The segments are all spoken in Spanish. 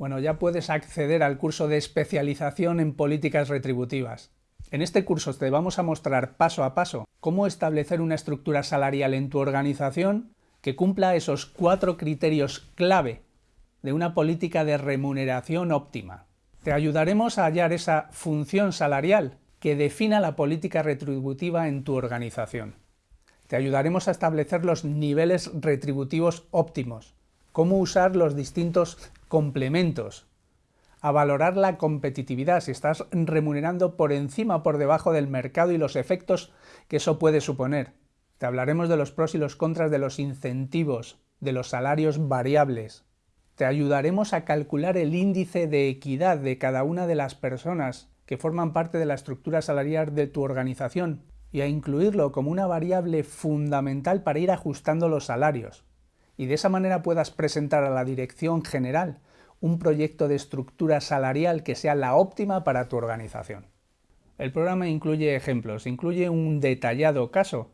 Bueno, ya puedes acceder al curso de especialización en políticas retributivas. En este curso te vamos a mostrar paso a paso cómo establecer una estructura salarial en tu organización que cumpla esos cuatro criterios clave de una política de remuneración óptima. Te ayudaremos a hallar esa función salarial que defina la política retributiva en tu organización. Te ayudaremos a establecer los niveles retributivos óptimos, cómo usar los distintos complementos, a valorar la competitividad, si estás remunerando por encima o por debajo del mercado y los efectos que eso puede suponer. Te hablaremos de los pros y los contras de los incentivos, de los salarios variables. Te ayudaremos a calcular el índice de equidad de cada una de las personas que forman parte de la estructura salarial de tu organización y a incluirlo como una variable fundamental para ir ajustando los salarios. Y de esa manera puedas presentar a la dirección general un proyecto de estructura salarial que sea la óptima para tu organización. El programa incluye ejemplos, incluye un detallado caso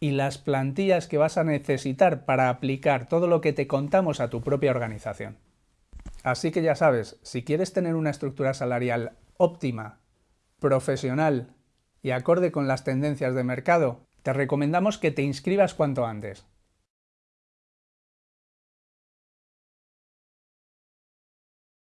y las plantillas que vas a necesitar para aplicar todo lo que te contamos a tu propia organización. Así que ya sabes, si quieres tener una estructura salarial óptima, profesional y acorde con las tendencias de mercado, te recomendamos que te inscribas cuanto antes.